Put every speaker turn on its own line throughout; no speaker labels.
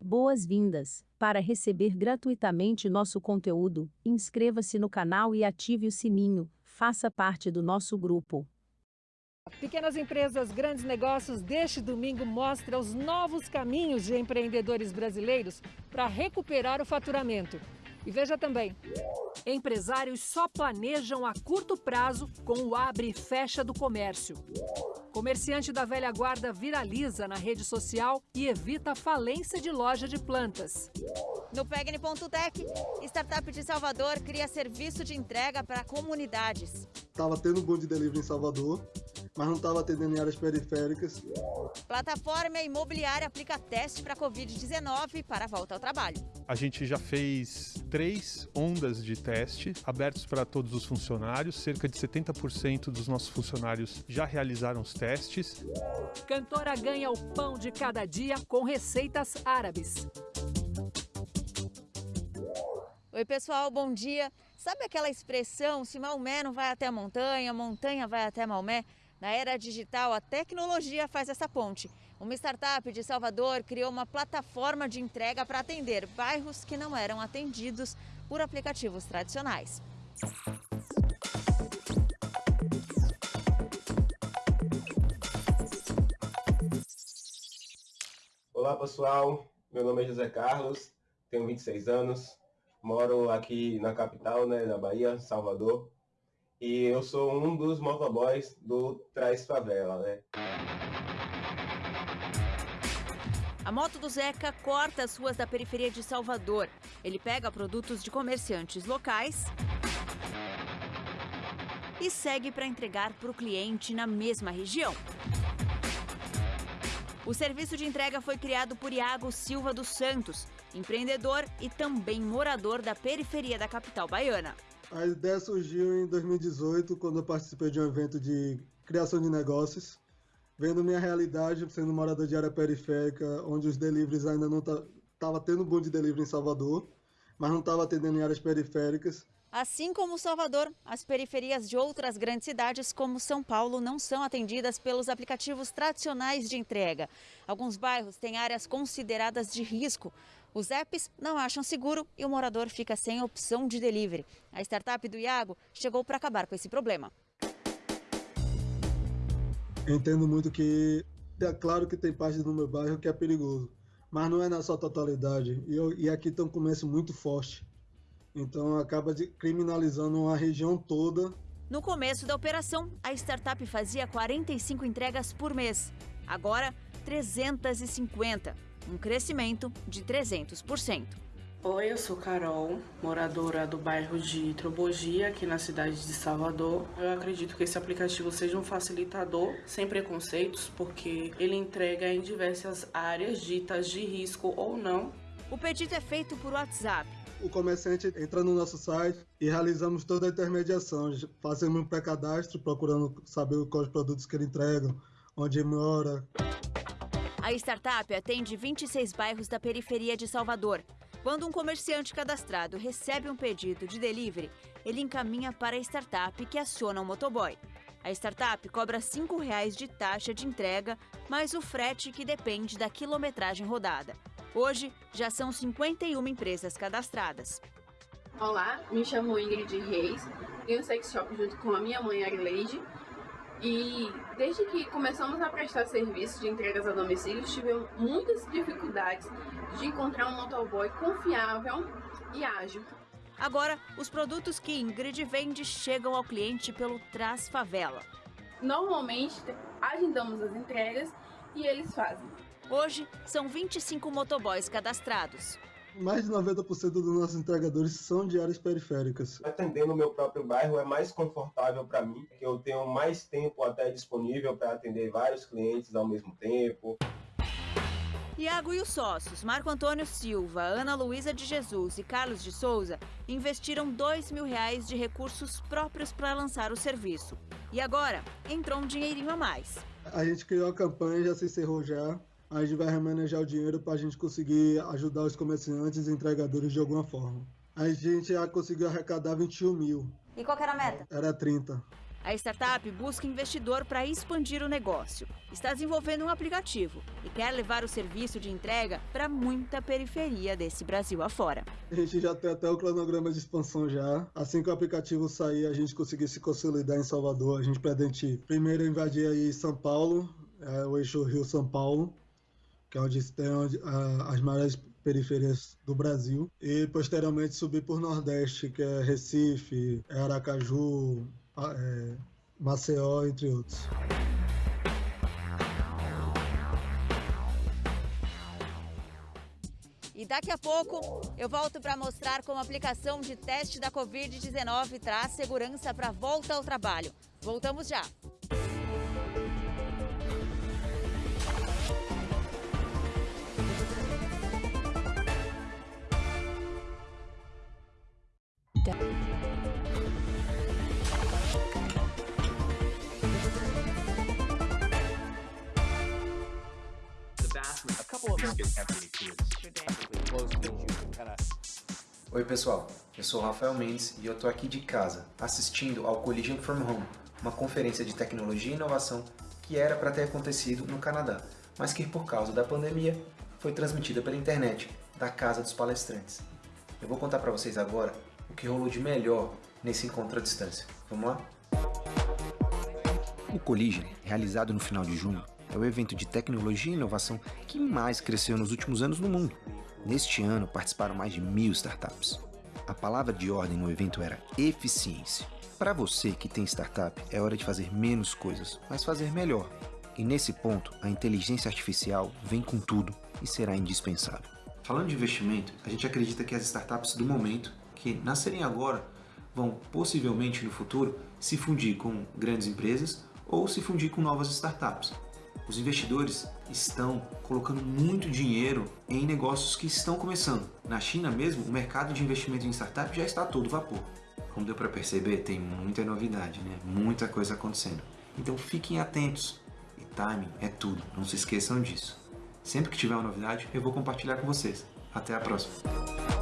Boas-vindas! Para receber gratuitamente nosso conteúdo, inscreva-se no canal e ative o sininho. Faça parte do nosso grupo.
Pequenas empresas, grandes negócios, deste domingo mostra os novos caminhos de empreendedores brasileiros para recuperar o faturamento. E veja também, empresários só planejam a curto prazo com o abre e fecha do comércio. Comerciante da velha guarda viraliza na rede social e evita a falência de loja de plantas.
No Pegni.tech, startup de Salvador cria serviço de entrega para comunidades.
Estava tendo de delivery em Salvador, mas não estava atendendo em áreas periféricas.
Plataforma imobiliária aplica teste para Covid-19 para a volta ao trabalho.
A gente já fez três ondas de teste abertos para todos os funcionários. Cerca de 70% dos nossos funcionários já realizaram os testes.
Cantora ganha o pão de cada dia com receitas árabes.
Oi, pessoal, bom dia. Sabe aquela expressão, se Maomé não vai até a montanha, montanha vai até Maomé? Na era digital, a tecnologia faz essa ponte. Uma startup de Salvador criou uma plataforma de entrega para atender bairros que não eram atendidos por aplicativos tradicionais.
Olá pessoal, meu nome é José Carlos, tenho 26 anos, moro aqui na capital, né, da Bahia, Salvador, e eu sou um dos motoboys do Traz Favela, né.
A moto do Zeca corta as ruas da periferia de Salvador. Ele pega produtos de comerciantes locais e segue para entregar para o cliente na mesma região. O serviço de entrega foi criado por Iago Silva dos Santos, empreendedor e também morador da periferia da capital baiana.
A ideia surgiu em 2018, quando eu participei de um evento de criação de negócios, vendo minha realidade, sendo morador de área periférica, onde os deliveries ainda não estavam tendo boom de delivery em Salvador, mas não estava atendendo em áreas periféricas.
Assim como Salvador, as periferias de outras grandes cidades, como São Paulo, não são atendidas pelos aplicativos tradicionais de entrega. Alguns bairros têm áreas consideradas de risco. Os apps não acham seguro e o morador fica sem opção de delivery. A startup do Iago chegou para acabar com esse problema.
Entendo muito que é claro que tem parte do meu bairro que é perigoso, mas não é na sua totalidade. E, eu, e aqui tem um comércio muito forte. Então acaba criminalizando uma região toda.
No começo da operação, a startup fazia 45 entregas por mês. Agora, 350, um crescimento de 300%.
Oi, eu sou Carol, moradora do bairro de Trobogia, aqui na cidade de Salvador. Eu acredito que esse aplicativo seja um facilitador, sem preconceitos, porque ele entrega em diversas áreas ditas de risco ou não.
O pedido é feito por WhatsApp
o comerciante entra no nosso site e realizamos toda a intermediação. Fazemos um pré-cadastro procurando saber quais produtos que ele entrega, onde ele mora.
A startup atende 26 bairros da periferia de Salvador. Quando um comerciante cadastrado recebe um pedido de delivery, ele encaminha para a startup que aciona o motoboy. A startup cobra R$ 5,00 de taxa de entrega, mais o frete que depende da quilometragem rodada. Hoje, já são 51 empresas cadastradas.
Olá, me chamo Ingrid Reis, tenho um sex shop junto com a minha mãe Arileide. E desde que começamos a prestar serviço de entregas a domicílio, tivemos muitas dificuldades de encontrar um motoboy confiável e ágil.
Agora, os produtos que Ingrid vende chegam ao cliente pelo Traz Favela.
Normalmente, agendamos as entregas e eles fazem.
Hoje, são 25 motoboys cadastrados.
Mais de 90% dos nossos entregadores são de áreas periféricas.
Atendendo o meu próprio bairro é mais confortável para mim, que eu tenho mais tempo até disponível para atender vários clientes ao mesmo tempo.
Iago e os sócios, Marco Antônio Silva, Ana Luísa de Jesus e Carlos de Souza, investiram dois mil reais de recursos próprios para lançar o serviço. E agora, entrou um dinheirinho a mais.
A gente criou a campanha, já se encerrou já a gente vai remanejar o dinheiro para a gente conseguir ajudar os comerciantes e entregadores de alguma forma. A gente já conseguiu arrecadar 21 mil.
E qual era a meta?
Era 30.
A startup busca investidor para expandir o negócio. Está desenvolvendo um aplicativo e quer levar o serviço de entrega para muita periferia desse Brasil afora.
A gente já tem até o cronograma de expansão já. Assim que o aplicativo sair, a gente conseguir se consolidar em Salvador, a gente pretende primeiro invadir aí São Paulo, é, o eixo Rio-São Paulo, que é onde a, as maiores periferias do Brasil, e posteriormente subir por Nordeste, que é Recife, Aracaju, é, Maceió, entre outros.
E daqui a pouco eu volto para mostrar como a aplicação de teste da Covid-19 traz segurança para a volta ao trabalho. Voltamos já.
Pessoal, eu sou Rafael Mendes e eu tô aqui de casa, assistindo ao Collision from Home, uma conferência de tecnologia e inovação que era para ter acontecido no Canadá, mas que por causa da pandemia foi transmitida pela internet, da casa dos palestrantes. Eu vou contar para vocês agora o que rolou de melhor nesse encontro à distância. Vamos lá? O Collision, realizado no final de junho, é o evento de tecnologia e inovação que mais cresceu nos últimos anos no mundo. Neste ano participaram mais de mil startups. A palavra de ordem no evento era eficiência. Para você que tem startup, é hora de fazer menos coisas, mas fazer melhor. E nesse ponto, a inteligência artificial vem com tudo e será indispensável. Falando de investimento, a gente acredita que as startups do momento, que nascerem agora, vão possivelmente no futuro se fundir com grandes empresas ou se fundir com novas startups. Os investidores estão colocando muito dinheiro em negócios que estão começando. Na China mesmo, o mercado de investimento em startup já está todo vapor. Como deu para perceber, tem muita novidade, né? muita coisa acontecendo. Então fiquem atentos. E timing é tudo, não se esqueçam disso. Sempre que tiver uma novidade, eu vou compartilhar com vocês. Até a próxima!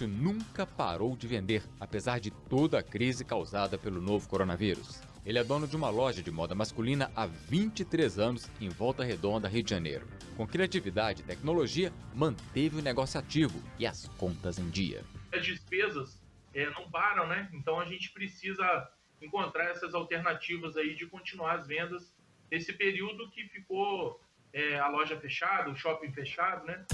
Cássio nunca parou de vender, apesar de toda a crise causada pelo novo coronavírus. Ele é dono de uma loja de moda masculina há 23 anos em Volta Redonda, Rio de Janeiro. Com criatividade e tecnologia, manteve o negócio ativo e as contas em dia.
As despesas é, não param, né? Então a gente precisa encontrar essas alternativas aí de continuar as vendas nesse período que ficou é, a loja fechada, o shopping fechado, né?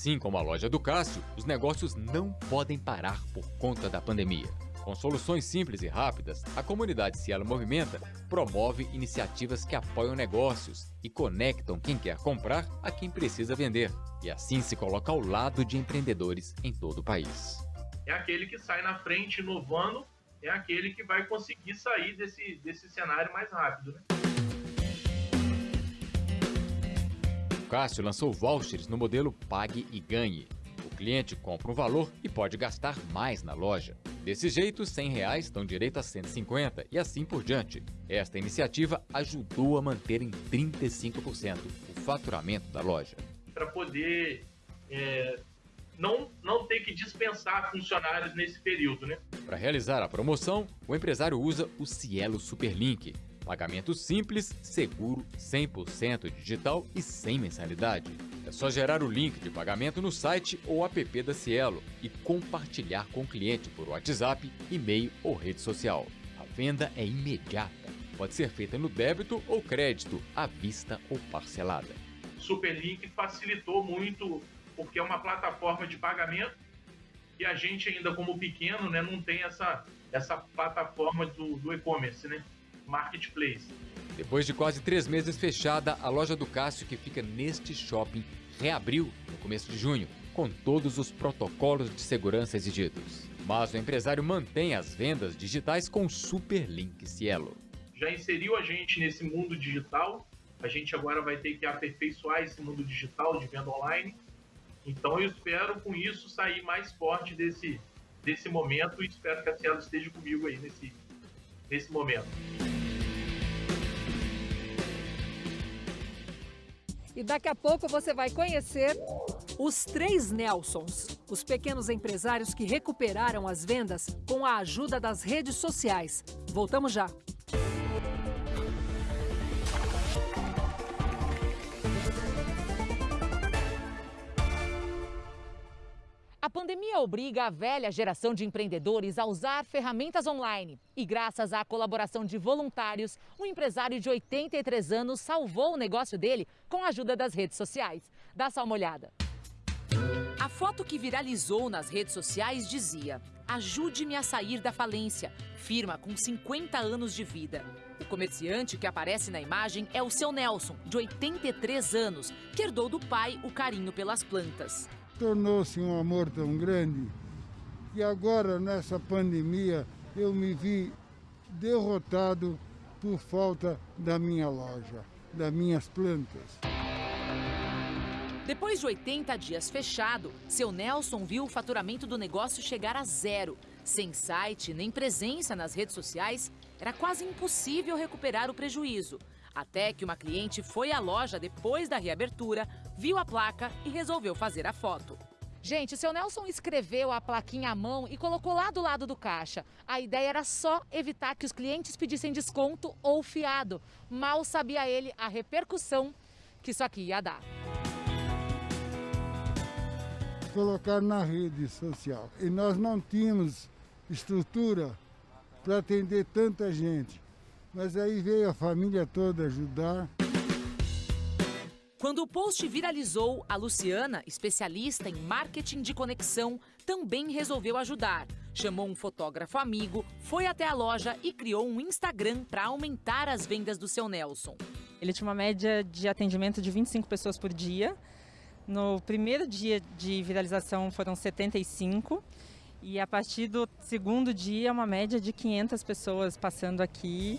Assim como a loja do Cássio, os negócios não podem parar por conta da pandemia. Com soluções simples e rápidas, a comunidade Cielo Movimenta promove iniciativas que apoiam negócios e conectam quem quer comprar a quem precisa vender, e assim se coloca ao lado de empreendedores em todo o país.
É aquele que sai na frente inovando, é aquele que vai conseguir sair desse, desse cenário mais rápido. Né?
Cássio lançou vouchers no modelo Pague e Ganhe. O cliente compra um valor e pode gastar mais na loja. Desse jeito, 100 reais dão direito a 150 e assim por diante. Esta iniciativa ajudou a manter em 35% o faturamento da loja.
Para poder é, não, não ter que dispensar funcionários nesse período. Né?
Para realizar a promoção, o empresário usa o Cielo Superlink, Pagamento simples, seguro, 100% digital e sem mensalidade. É só gerar o link de pagamento no site ou app da Cielo e compartilhar com o cliente por WhatsApp, e-mail ou rede social. A venda é imediata. Pode ser feita no débito ou crédito, à vista ou parcelada.
Superlink facilitou muito porque é uma plataforma de pagamento e a gente ainda como pequeno né, não tem essa, essa plataforma do, do e-commerce, né? Marketplace.
Depois de quase três meses fechada, a loja do Cássio, que fica neste shopping, reabriu no começo de junho, com todos os protocolos de segurança exigidos. Mas o empresário mantém as vendas digitais com o Superlink Cielo.
Já inseriu a gente nesse mundo digital, a gente agora vai ter que aperfeiçoar esse mundo digital de venda online Então eu espero com isso sair mais forte desse, desse momento e espero que a Cielo esteja comigo aí nesse, nesse momento.
E daqui a pouco você vai conhecer os três Nelsons, os pequenos empresários que recuperaram as vendas com a ajuda das redes sociais. Voltamos já.
Obriga a velha geração de empreendedores a usar ferramentas online. E graças à colaboração de voluntários, um empresário de 83 anos salvou o negócio dele com a ajuda das redes sociais. Dá só uma olhada. A foto que viralizou nas redes sociais dizia: Ajude-me a sair da falência. Firma com 50 anos de vida. O comerciante que aparece na imagem é o seu Nelson, de 83 anos, que herdou do pai o carinho pelas plantas
tornou-se um amor tão grande que agora nessa pandemia eu me vi derrotado por falta da minha loja, das minhas plantas.
Depois de 80 dias fechado, seu Nelson viu o faturamento do negócio chegar a zero. Sem site nem presença nas redes sociais, era quase impossível recuperar o prejuízo. Até que uma cliente foi à loja depois da reabertura, viu a placa e resolveu fazer a foto. Gente, o seu Nelson escreveu a plaquinha à mão e colocou lá do lado do caixa. A ideia era só evitar que os clientes pedissem desconto ou fiado. Mal sabia ele a repercussão que isso aqui ia dar.
Colocar na rede social. E nós não tínhamos estrutura para atender tanta gente. Mas aí veio a família toda ajudar.
Quando o post viralizou, a Luciana, especialista em marketing de conexão, também resolveu ajudar. Chamou um fotógrafo amigo, foi até a loja e criou um Instagram para aumentar as vendas do seu Nelson.
Ele tinha uma média de atendimento de 25 pessoas por dia. No primeiro dia de viralização foram 75 e a partir do segundo dia, uma média de 500 pessoas passando aqui.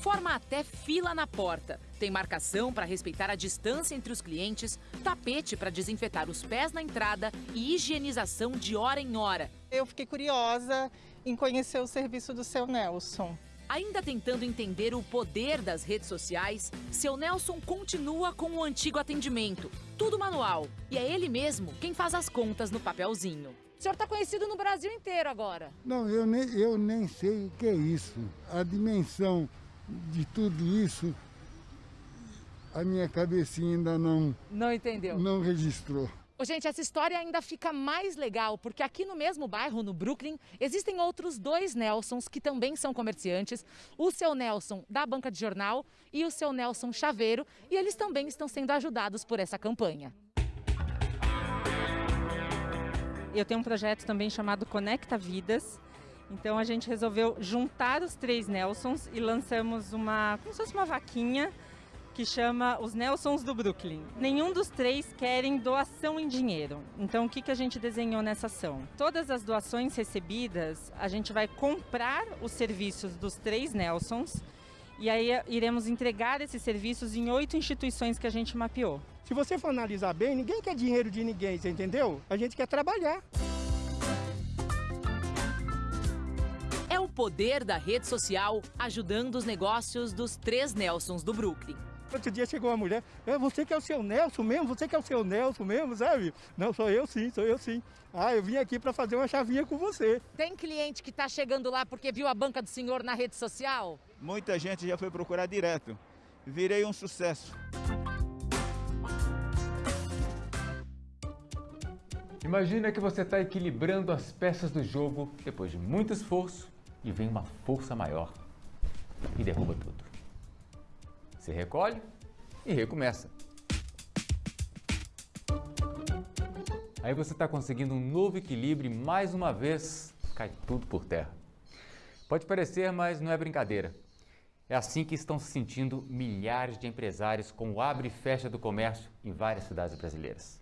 Forma até fila na porta. Tem marcação para respeitar a distância entre os clientes, tapete para desinfetar os pés na entrada e higienização de hora em hora.
Eu fiquei curiosa em conhecer o serviço do seu Nelson.
Ainda tentando entender o poder das redes sociais, seu Nelson continua com o antigo atendimento. Tudo manual. E é ele mesmo quem faz as contas no papelzinho. O senhor está conhecido no Brasil inteiro agora.
Não, eu nem, eu nem sei o que é isso. A dimensão de tudo isso, a minha cabecinha ainda não...
Não entendeu?
Não registrou.
Gente, essa história ainda fica mais legal, porque aqui no mesmo bairro, no Brooklyn, existem outros dois Nelsons que também são comerciantes. O seu Nelson da banca de jornal e o seu Nelson Chaveiro, e eles também estão sendo ajudados por essa campanha.
Eu tenho um projeto também chamado Conecta Vidas. Então a gente resolveu juntar os três Nelsons e lançamos uma, como se fosse uma vaquinha que chama os Nelsons do Brooklyn. Nenhum dos três querem doação em dinheiro. Então, o que, que a gente desenhou nessa ação? Todas as doações recebidas, a gente vai comprar os serviços dos três Nelsons e aí iremos entregar esses serviços em oito instituições que a gente mapeou.
Se você for analisar bem, ninguém quer dinheiro de ninguém, você entendeu? A gente quer trabalhar.
É o poder da rede social ajudando os negócios dos três Nelsons do Brooklyn.
Outro dia chegou uma mulher, é você que é o seu Nelson mesmo? Você que é o seu Nelson mesmo, sabe? Não, sou eu sim, sou eu sim. Ah, eu vim aqui para fazer uma chavinha com você.
Tem cliente que está chegando lá porque viu a banca do senhor na rede social?
Muita gente já foi procurar direto. Virei um sucesso.
Imagina que você está equilibrando as peças do jogo depois de muito esforço e vem uma força maior e derruba tudo. Você recolhe e recomeça. Aí você está conseguindo um novo equilíbrio e mais uma vez cai tudo por terra. Pode parecer, mas não é brincadeira. É assim que estão se sentindo milhares de empresários com o abre e fecha do comércio em várias cidades brasileiras.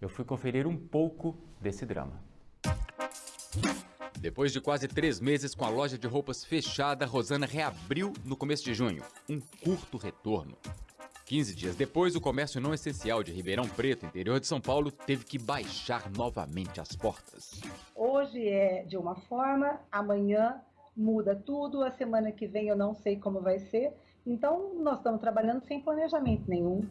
Eu fui conferir um pouco desse drama. Depois de quase três meses com a loja de roupas fechada, Rosana reabriu no começo de junho. Um curto retorno. 15 dias depois, o comércio não essencial de Ribeirão Preto, interior de São Paulo, teve que baixar novamente as portas.
Hoje é de uma forma, amanhã muda tudo, a semana que vem eu não sei como vai ser. Então, nós estamos trabalhando sem planejamento nenhum.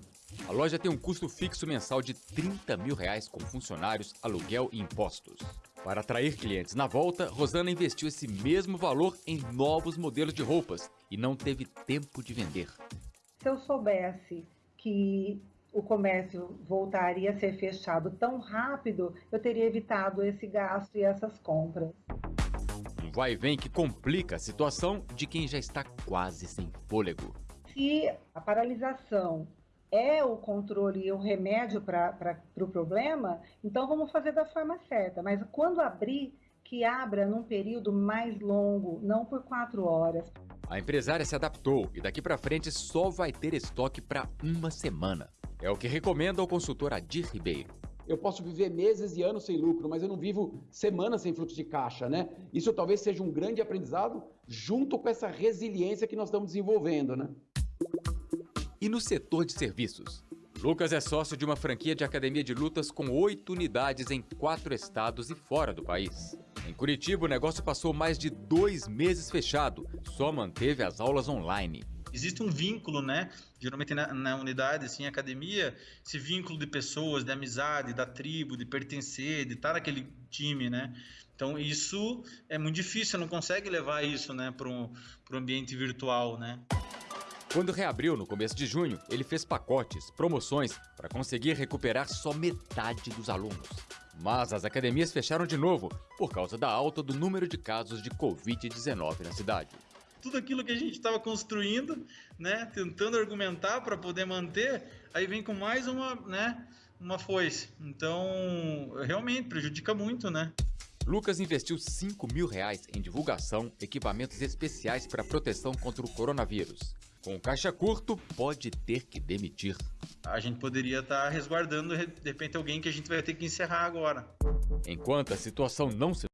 A loja tem um custo fixo mensal de 30 mil reais com funcionários, aluguel e impostos. Para atrair clientes na volta, Rosana investiu esse mesmo valor em novos modelos de roupas e não teve tempo de vender.
Se eu soubesse que o comércio voltaria a ser fechado tão rápido, eu teria evitado esse gasto e essas compras.
Um vai e vem que complica a situação de quem já está quase sem fôlego.
Se a paralisação é o controle e o remédio para o pro problema, então vamos fazer da forma certa. Mas quando abrir, que abra num período mais longo, não por quatro horas.
A empresária se adaptou e daqui para frente só vai ter estoque para uma semana. É o que recomenda o consultor Adir Ribeiro.
Eu posso viver meses e anos sem lucro, mas eu não vivo semanas sem fluxo de caixa, né? Isso talvez seja um grande aprendizado junto com essa resiliência que nós estamos desenvolvendo, né?
E no setor de serviços? Lucas é sócio de uma franquia de academia de lutas com oito unidades em quatro estados e fora do país. Em Curitiba, o negócio passou mais de dois meses fechado, só manteve as aulas online.
Existe um vínculo, né? Geralmente na, na, unidade, assim, academia, esse vínculo de pessoas, de amizade, da tribo, de pertencer, de estar naquele time, né? Então isso é muito difícil, não consegue levar isso, né, para o ambiente virtual, né?
Quando reabriu no começo de junho, ele fez pacotes, promoções para conseguir recuperar só metade dos alunos. Mas as academias fecharam de novo por causa da alta do número de casos de Covid-19 na cidade.
Tudo aquilo que a gente estava construindo, né, tentando argumentar para poder manter, aí vem com mais uma, né, uma foice. Então, realmente prejudica muito, né?
Lucas investiu 5 mil reais em divulgação, equipamentos especiais para proteção contra o coronavírus. Com caixa curto, pode ter que demitir.
A gente poderia estar tá resguardando, de repente, alguém que a gente vai ter que encerrar agora.
Enquanto a situação não se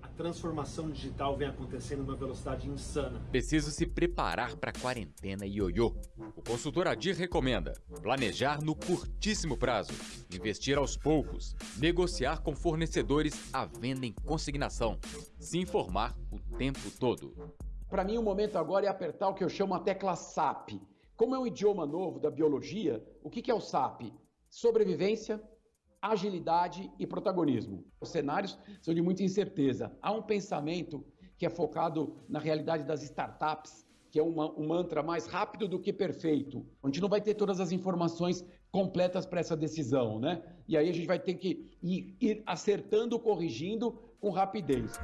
a transformação digital vem acontecendo numa velocidade insana.
Preciso se preparar para a quarentena ioiô. O consultor Adir recomenda planejar no curtíssimo prazo, investir aos poucos, negociar com fornecedores à venda em consignação, se informar o tempo todo.
Para mim, o momento agora é apertar o que eu chamo a tecla SAP. Como é um idioma novo da biologia, o que é o SAP? Sobrevivência, agilidade e protagonismo. Os cenários são de muita incerteza. Há um pensamento que é focado na realidade das startups, que é uma, um mantra mais rápido do que perfeito. A gente não vai ter todas as informações completas para essa decisão, né? E aí a gente vai ter que ir, ir acertando, corrigindo com rapidez.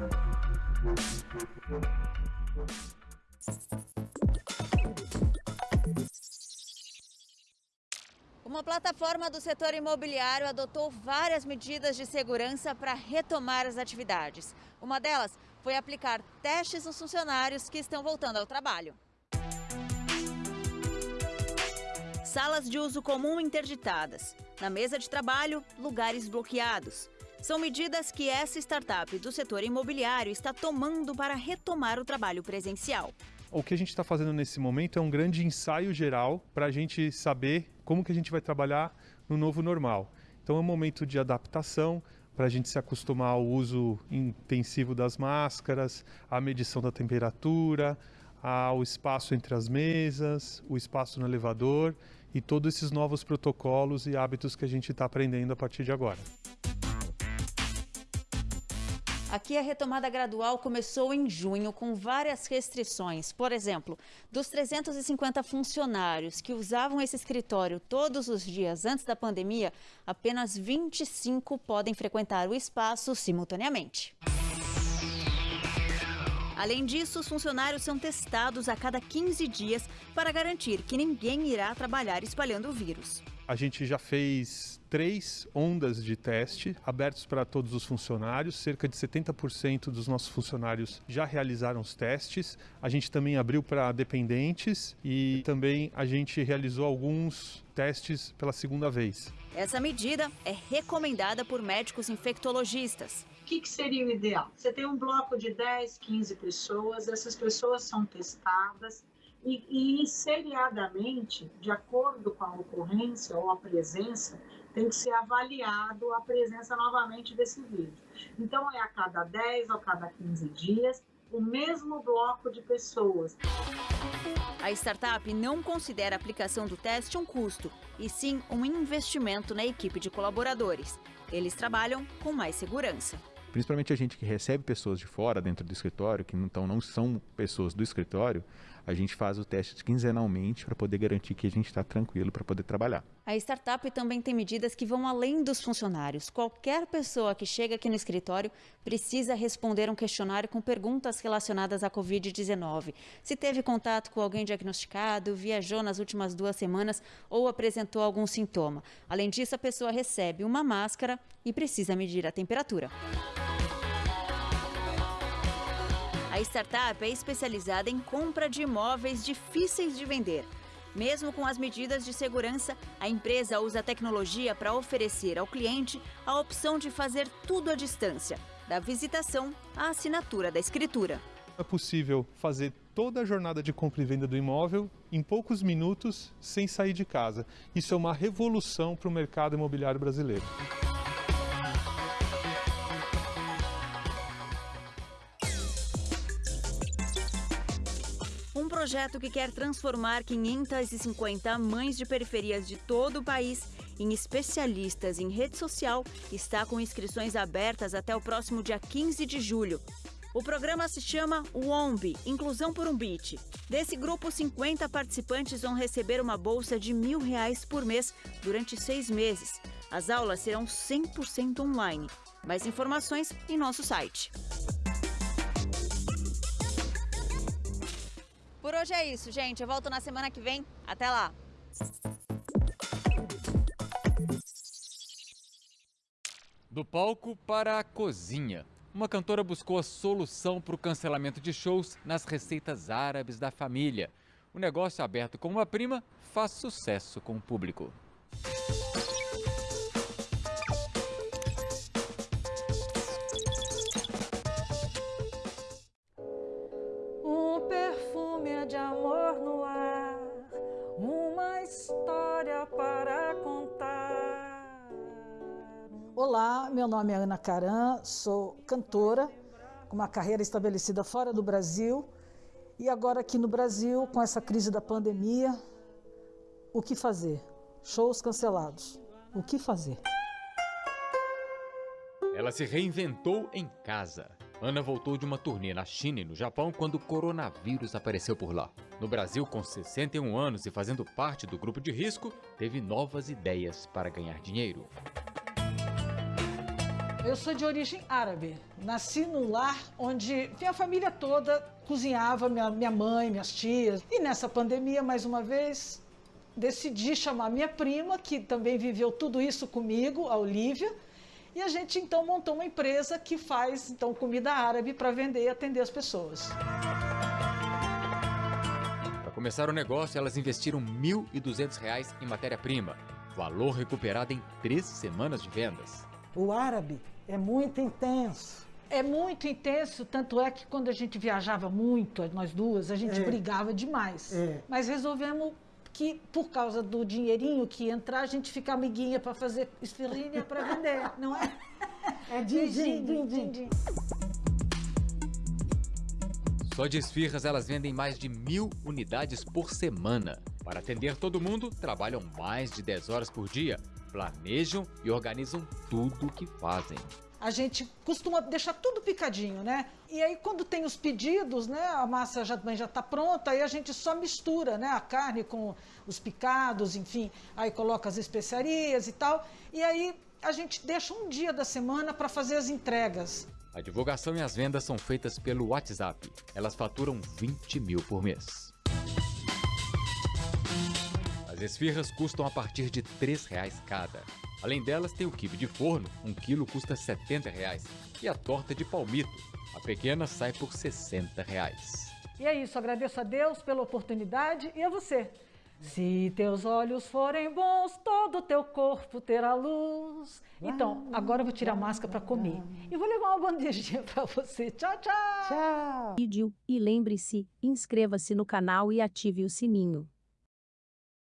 Uma plataforma do setor imobiliário adotou várias medidas de segurança para retomar as atividades. Uma delas foi aplicar testes nos funcionários que estão voltando ao trabalho. Salas de uso comum interditadas. Na mesa de trabalho, lugares bloqueados. São medidas que essa startup do setor imobiliário está tomando para retomar o trabalho presencial.
O que a gente está fazendo nesse momento é um grande ensaio geral para a gente saber como que a gente vai trabalhar no novo normal. Então é um momento de adaptação para a gente se acostumar ao uso intensivo das máscaras, à medição da temperatura, ao espaço entre as mesas, o espaço no elevador e todos esses novos protocolos e hábitos que a gente está aprendendo a partir de agora.
Aqui a retomada gradual começou em junho com várias restrições. Por exemplo, dos 350 funcionários que usavam esse escritório todos os dias antes da pandemia, apenas 25 podem frequentar o espaço simultaneamente. Além disso, os funcionários são testados a cada 15 dias para garantir que ninguém irá trabalhar espalhando o vírus.
A gente já fez três ondas de teste abertos para todos os funcionários. Cerca de 70% dos nossos funcionários já realizaram os testes. A gente também abriu para dependentes e também a gente realizou alguns testes pela segunda vez.
Essa medida é recomendada por médicos infectologistas.
O que, que, seria o ideal? Você tem um bloco de 10, 15 pessoas, essas pessoas são testadas,
e, e seriadamente, de acordo com a ocorrência ou a presença, tem que ser avaliado a presença novamente desse vírus. Então, é a cada 10 ou cada 15 dias, o mesmo bloco de pessoas.
A startup não considera a aplicação do teste um custo, e sim um investimento na equipe de colaboradores. Eles trabalham com mais segurança.
Principalmente a gente que recebe pessoas de fora dentro do escritório, que então não são pessoas do escritório, a gente faz o teste quinzenalmente para poder garantir que a gente está tranquilo para poder trabalhar.
A startup também tem medidas que vão além dos funcionários. Qualquer pessoa que chega aqui no escritório precisa responder um questionário com perguntas relacionadas à Covid-19. Se teve contato com alguém diagnosticado, viajou nas últimas duas semanas ou apresentou algum sintoma. Além disso, a pessoa recebe uma máscara e precisa medir a temperatura. A startup é especializada em compra de imóveis difíceis de vender. Mesmo com as medidas de segurança, a empresa usa a tecnologia para oferecer ao cliente a opção de fazer tudo à distância, da visitação à assinatura da escritura.
É possível fazer toda a jornada de compra e venda do imóvel em poucos minutos sem sair de casa. Isso é uma revolução para o mercado imobiliário brasileiro.
Projeto que quer transformar 550 mães de periferias de todo o país em especialistas em rede social está com inscrições abertas até o próximo dia 15 de julho. O programa se chama WOMB, Inclusão por um Beat. Desse grupo, 50 participantes vão receber uma bolsa de mil reais por mês durante seis meses. As aulas serão 100% online. Mais informações em nosso site. Por hoje é isso, gente. Eu volto na semana que vem. Até lá!
Do palco para a cozinha. Uma cantora buscou a solução para o cancelamento de shows nas receitas árabes da família. O negócio aberto com uma prima faz sucesso com o público.
Meu nome é Ana Caran, sou cantora com uma carreira estabelecida fora do Brasil e agora aqui no Brasil, com essa crise da pandemia, o que fazer? Shows cancelados. O que fazer?
Ela se reinventou em casa. Ana voltou de uma turnê na China e no Japão quando o coronavírus apareceu por lá. No Brasil, com 61 anos e fazendo parte do grupo de risco, teve novas ideias para ganhar dinheiro.
Eu sou de origem árabe. Nasci num lar onde minha família toda cozinhava, minha, minha mãe, minhas tias. E nessa pandemia, mais uma vez, decidi chamar minha prima, que também viveu tudo isso comigo, a Olivia, e a gente então montou uma empresa que faz então comida árabe para vender e atender as pessoas.
Para começar o negócio, elas investiram R$ 1.200 em matéria-prima, valor recuperado em três semanas de vendas.
O árabe é muito intenso.
É muito intenso, tanto é que quando a gente viajava muito, nós duas, a gente
É.
brigava demais.
É.
Mas resolvemos que, por causa do dinheirinho que ia entrar, a gente fica amiguinha para fazer esfirrinha para vender, não é?
É din-din, din-din.
din-din.
Só de esfirras elas vendem mais de mil unidades por semana. Para atender todo mundo, trabalham mais de 10 horas por dia, planejam e organizam tudo o que fazem.
A gente costuma deixar tudo picadinho, né? E aí quando tem os pedidos, né, a massa já também já está pronta, aí a gente só mistura, né, a carne com os picados, enfim, aí coloca as especiarias e tal, e aí a gente deixa um dia da semana para fazer as entregas.
A divulgação e as vendas são feitas pelo WhatsApp. Elas faturam 20 mil por mês esfirras custam a partir de R$ 3,00 cada. Além delas, tem o quibe de forno, um quilo custa R$ 70,00, e a torta de palmito, a pequena sai por R$ 60,00.
E é isso, agradeço a Deus pela oportunidade e a você.
Se teus olhos forem bons, todo o teu corpo terá luz. Então, agora eu vou tirar a máscara para comer. E vou levar uma bandejinha para você. Tchau, tchau!
Tchau! E lembre-se, inscreva-se no canal e ative o sininho.